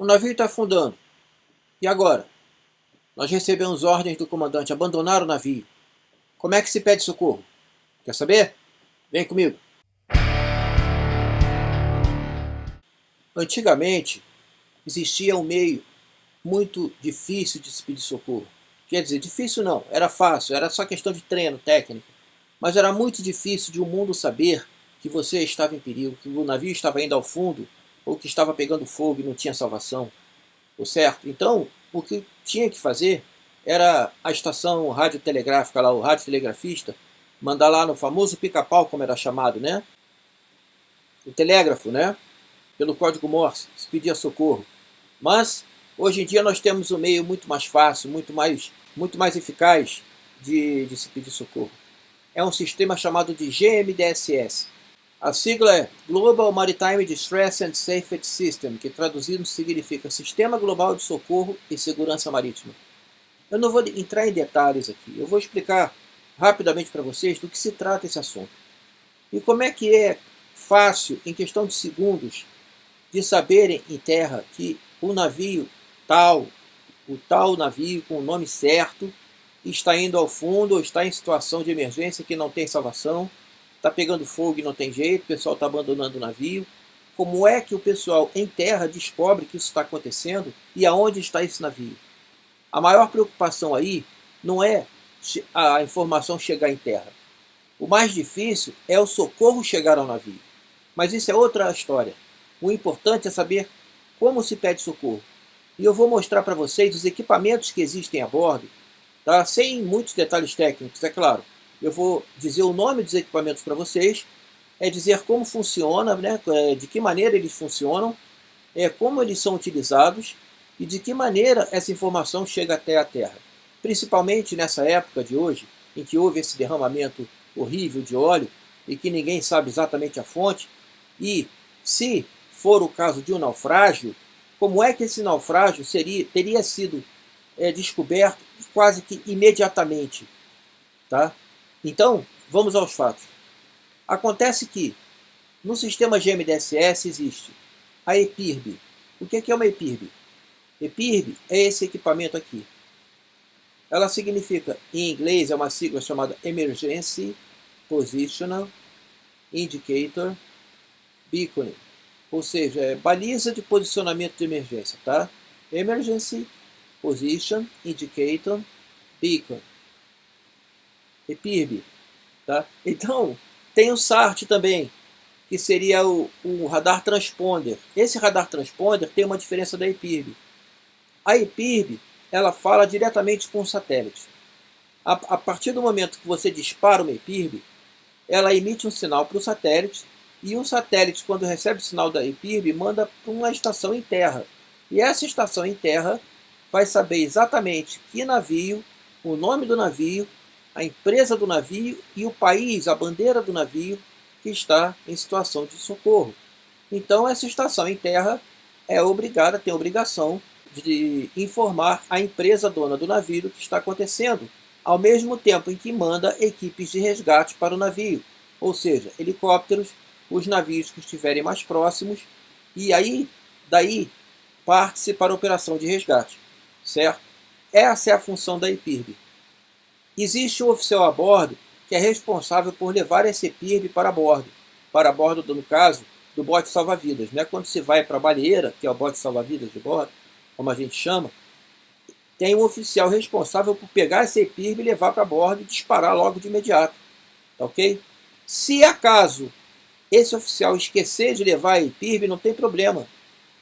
O navio está afundando. E agora? Nós recebemos ordens do comandante abandonar o navio. Como é que se pede socorro? Quer saber? Vem comigo. Antigamente, existia um meio muito difícil de se pedir socorro. Quer dizer, difícil não, era fácil, era só questão de treino técnico. Mas era muito difícil de o um mundo saber que você estava em perigo, que o navio estava indo ao fundo, ou que estava pegando fogo e não tinha salvação. O certo? Então, o que tinha que fazer era a estação radiotelegráfica lá, o radiotelegrafista, mandar lá no famoso pica-pau, como era chamado, né? O telégrafo, né? Pelo código Morse, se pedia socorro. Mas, hoje em dia nós temos um meio muito mais fácil, muito mais, muito mais eficaz de, de se pedir socorro. É um sistema chamado de GMDSS. A sigla é Global Maritime Distress and Safety System, que traduzido significa Sistema Global de Socorro e Segurança Marítima. Eu não vou entrar em detalhes aqui, eu vou explicar rapidamente para vocês do que se trata esse assunto. E como é que é fácil, em questão de segundos, de saberem em terra que o navio tal, o tal navio com o nome certo, está indo ao fundo ou está em situação de emergência que não tem salvação, está pegando fogo e não tem jeito, o pessoal está abandonando o navio. Como é que o pessoal em terra descobre que isso está acontecendo e aonde está esse navio? A maior preocupação aí não é a informação chegar em terra. O mais difícil é o socorro chegar ao navio. Mas isso é outra história. O importante é saber como se pede socorro. E eu vou mostrar para vocês os equipamentos que existem a bordo, tá? sem muitos detalhes técnicos, é claro. Eu vou dizer o nome dos equipamentos para vocês, é dizer como funciona, né? É, de que maneira eles funcionam, é, como eles são utilizados e de que maneira essa informação chega até a Terra. Principalmente nessa época de hoje, em que houve esse derramamento horrível de óleo e que ninguém sabe exatamente a fonte, e se for o caso de um naufrágio, como é que esse naufrágio seria, teria sido é, descoberto quase que imediatamente. Tá? Então, vamos aos fatos. Acontece que no sistema GMDSS existe a EPIRB. O que é uma EPIRB? EPIRB é esse equipamento aqui. Ela significa, em inglês, é uma sigla chamada Emergency Positional Indicator Beacon, ou seja, é baliza de posicionamento de emergência, tá? Emergency Position Indicator Beacon. EPIRB, tá? Então, tem o SART também, que seria o, o radar transponder. Esse radar transponder tem uma diferença da EPIRB. A EPIRB, ela fala diretamente com o satélite. A, a partir do momento que você dispara uma EPIRB, ela emite um sinal para o satélite, e o satélite, quando recebe o sinal da EPIRB, manda para uma estação em terra. E essa estação em terra vai saber exatamente que navio, o nome do navio, a empresa do navio e o país, a bandeira do navio, que está em situação de socorro. Então essa estação em terra é obrigada, tem obrigação de informar a empresa dona do navio o que está acontecendo, ao mesmo tempo em que manda equipes de resgate para o navio, ou seja, helicópteros, os navios que estiverem mais próximos, e aí, daí, parte-se para a operação de resgate, certo? Essa é a função da EPIRB. Existe um oficial a bordo que é responsável por levar esse EPIRB para bordo, para bordo, no caso, do bote salva-vidas. Né? Quando se vai para a baleeira, que é o bote salva-vidas de bordo, como a gente chama, tem um oficial responsável por pegar esse EPIRB e levar para bordo e disparar logo de imediato. Tá ok? Se acaso esse oficial esquecer de levar a EPIRB, não tem problema,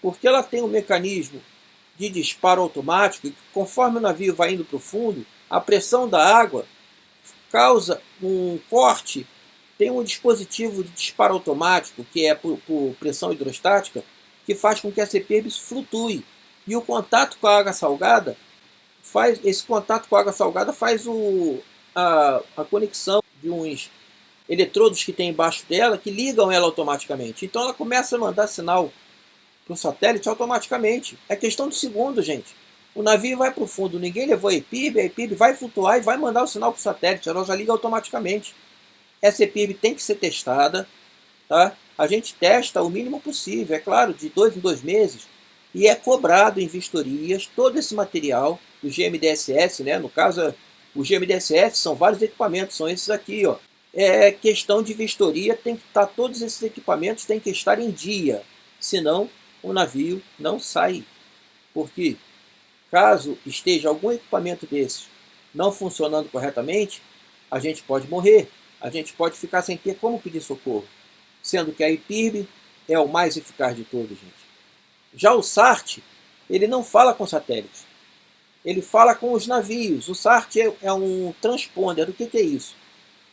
porque ela tem um mecanismo de disparo automático e conforme o navio vai indo para o fundo, a pressão da água causa um corte, tem um dispositivo de disparo automático, que é por, por pressão hidrostática, que faz com que essa EPIRB flutue. E o contato com a água salgada, faz, esse contato com a água salgada faz o, a, a conexão de uns eletrodos que tem embaixo dela que ligam ela automaticamente. Então ela começa a mandar sinal para o satélite automaticamente. É questão de segundo, gente. O navio vai para o fundo, ninguém levou a EPIB, a EPIB vai flutuar e vai mandar o sinal para o satélite, ela já liga automaticamente. Essa EPIB tem que ser testada, tá? A gente testa o mínimo possível, é claro, de dois em dois meses, e é cobrado em vistorias todo esse material do GMDSS, né? no caso o GMDSS são vários equipamentos, são esses aqui, ó. É questão de vistoria, tem que estar, todos esses equipamentos têm que estar em dia, senão o navio não sai. Porque caso esteja algum equipamento desses não funcionando corretamente, a gente pode morrer, a gente pode ficar sem ter como pedir socorro. Sendo que a IPIRB é o mais eficaz de todos, gente. Já o SART, ele não fala com satélites. Ele fala com os navios. O SART é, é um transponder. O que, que é isso?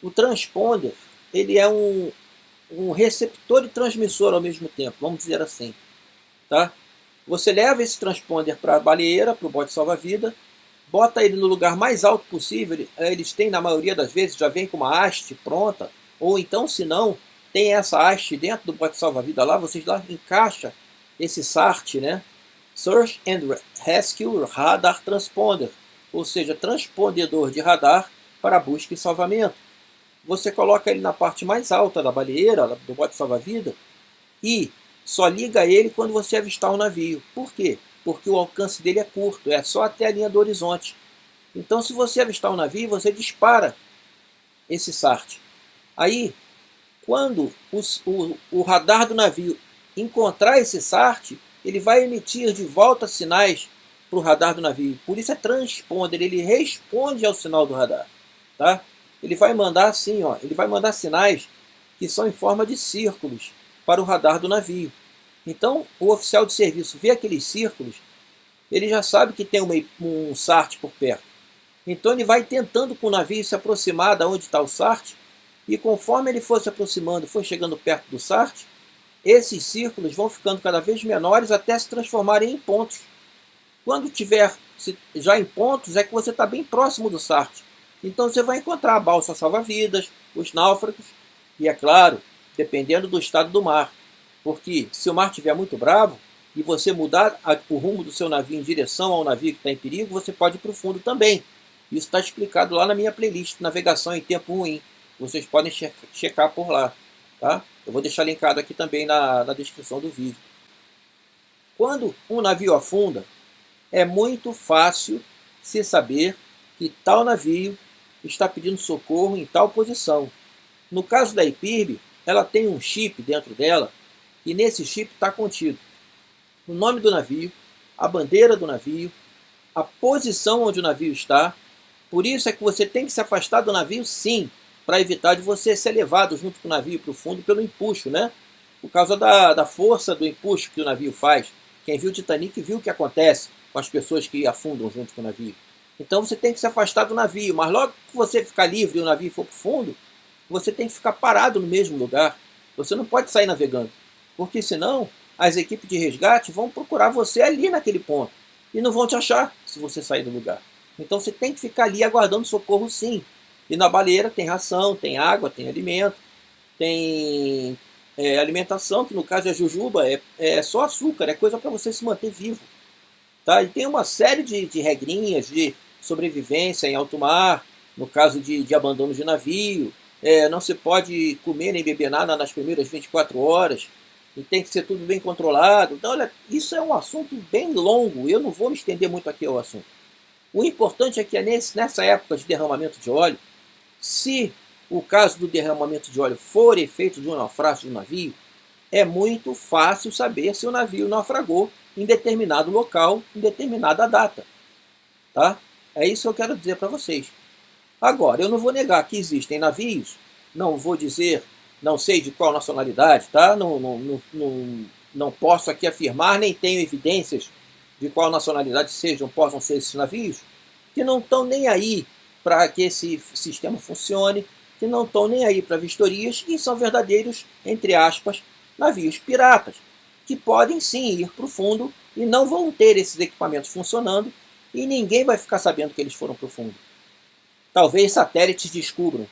O transponder, ele é um, um receptor e transmissor ao mesmo tempo, vamos dizer assim. Tá? Você leva esse transponder para a baleeira, para o bote salva-vida, bota ele no lugar mais alto possível, eles têm na maioria das vezes, já vem com uma haste pronta, ou então se não, tem essa haste dentro do bote salva-vida lá, vocês lá encaixa esse SART, né? Search and Rescue Radar Transponder, ou seja, transpondedor de radar para busca e salvamento. Você coloca ele na parte mais alta da baleeira, do bote salva-vida, e só liga ele quando você avistar o navio. Por quê? Porque o alcance dele é curto, é só até a linha do horizonte. Então, se você avistar um navio, você dispara esse SART. Aí, quando os, o, o radar do navio encontrar esse SART, ele vai emitir de volta sinais para o radar do navio. Por isso é transponder, ele responde ao sinal do radar. Tá? Ele vai mandar assim, ó, ele vai mandar sinais que são em forma de círculos para o radar do navio. Então, o oficial de serviço vê aqueles círculos, ele já sabe que tem uma, um SART por perto. Então ele vai tentando com o navio se aproximar da onde está o SART, e conforme ele for se aproximando, for chegando perto do SART, esses círculos vão ficando cada vez menores até se transformarem em pontos. Quando tiver já em pontos, é que você está bem próximo do SART. Então você vai encontrar a balsa salva-vidas, os náufragos, e é claro, dependendo do estado do mar. Porque se o mar estiver muito bravo, e você mudar o rumo do seu navio em direção ao navio que está em perigo, você pode ir para o fundo também. Isso está explicado lá na minha playlist Navegação em Tempo Ruim. Vocês podem checar por lá. Tá? Eu vou deixar linkado aqui também na, na descrição do vídeo. Quando um navio afunda, é muito fácil se saber que tal navio está pedindo socorro em tal posição. No caso da IPIRB, ela tem um chip dentro dela e nesse chip está contido o nome do navio, a bandeira do navio, a posição onde o navio está. Por isso é que você tem que se afastar do navio sim, para evitar de você ser levado junto com o navio para o fundo pelo empuxo, né? Por causa da, da força do empuxo que o navio faz. Quem viu o Titanic viu o que acontece com as pessoas que afundam junto com o navio. Então você tem que se afastar do navio, mas logo que você ficar livre e o navio for para o fundo, você tem que ficar parado no mesmo lugar. Você não pode sair navegando, porque senão as equipes de resgate vão procurar você ali naquele ponto e não vão te achar se você sair do lugar. Então você tem que ficar ali aguardando socorro sim. E na baleeira tem ração, tem água, tem alimento, tem é, alimentação, que no caso é jujuba, é, é só açúcar, é coisa para você se manter vivo. Tá? E tem uma série de, de regrinhas de sobrevivência em alto mar, no caso de, de abandono de navio, é, não se pode comer nem beber nada nas primeiras 24 horas, e tem que ser tudo bem controlado. Então, olha, isso é um assunto bem longo, eu não vou me estender muito aqui ao assunto. O importante é que é nesse, nessa época de derramamento de óleo, se o caso do derramamento de óleo for efeito de um naufrágio de um navio, é muito fácil saber se o navio naufragou em determinado local, em determinada data. Tá? É isso que eu quero dizer para vocês. Agora, eu não vou negar que existem navios, não vou dizer, não sei de qual nacionalidade, tá? não, não, não, não, posso aqui afirmar, nem tenho evidências de qual nacionalidade sejam, possam ser esses navios, que não estão nem aí para que esse sistema funcione, que não estão nem aí para vistorias e são verdadeiros, entre aspas, navios piratas, que podem sim ir para o fundo e não vão ter esses equipamentos funcionando e ninguém vai ficar sabendo que eles foram para o fundo. Talvez satélites descubram,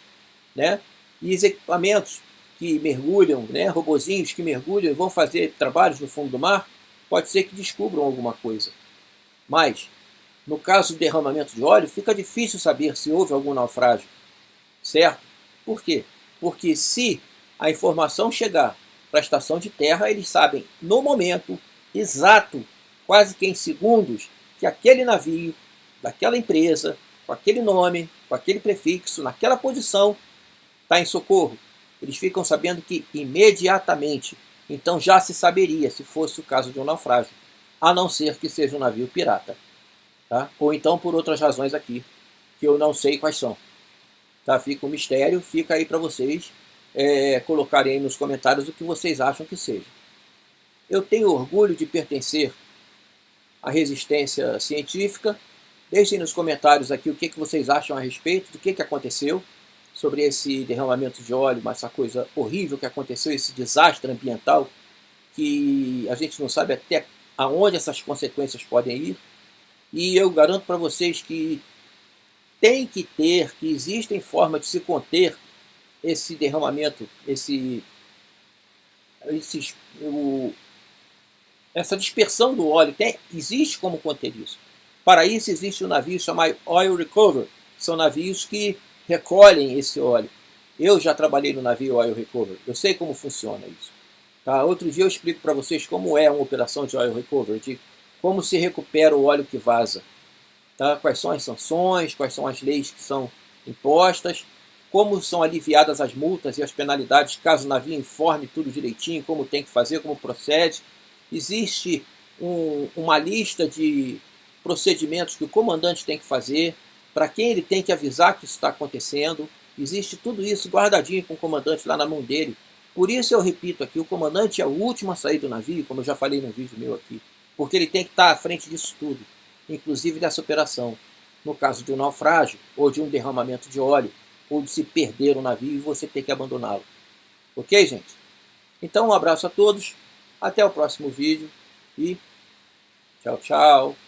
né? E os equipamentos que mergulham, né, robozinhos que mergulham e vão fazer trabalhos no fundo do mar, pode ser que descubram alguma coisa. Mas no caso do derramamento de óleo, fica difícil saber se houve algum naufrágio, certo? Por quê? Porque se a informação chegar para a estação de terra, eles sabem no momento exato quase que em segundos, que aquele navio, daquela empresa, com aquele nome, com aquele prefixo, naquela posição, está em socorro. Eles ficam sabendo que imediatamente, então já se saberia se fosse o caso de um naufrágio, a não ser que seja um navio pirata. Tá? Ou então por outras razões aqui, que eu não sei quais são. Tá? Fica um mistério, fica aí para vocês é, colocarem aí nos comentários o que vocês acham que seja. Eu tenho orgulho de pertencer à resistência científica. Deixem nos comentários aqui o que, que vocês acham a respeito, do que, que aconteceu sobre esse derramamento de óleo, essa coisa horrível que aconteceu, esse desastre ambiental, que a gente não sabe até aonde essas consequências podem ir. E eu garanto para vocês que tem que ter, que existem formas de se conter esse derramamento, esse, esse o, essa dispersão do óleo. Tem, existe como conter isso. Para isso existe um navio chamado Oil Recover. São navios que recolhem esse óleo. Eu já trabalhei no navio Oil Recover, eu sei como funciona isso. Tá? Outro dia eu explico para vocês como é uma operação de Oil Recover, de como se recupera o óleo que vaza. Tá? Quais são as sanções, quais são as leis que são impostas, como são aliviadas as multas e as penalidades caso o navio informe tudo direitinho, como tem que fazer, como procede. Existe um, uma lista de procedimentos que o comandante tem que fazer, para quem ele tem que avisar que isso está acontecendo. Existe tudo isso guardadinho com o comandante lá na mão dele. Por isso eu repito aqui, o comandante é o último a sair do navio, como eu já falei no vídeo meu aqui, porque ele tem que estar à frente disso tudo, inclusive dessa operação. No caso de um naufrágio, ou de um derramamento de óleo, ou de se perder o navio e você ter que abandoná-lo. Ok, gente? Então um abraço a todos, até o próximo vídeo e tchau, tchau.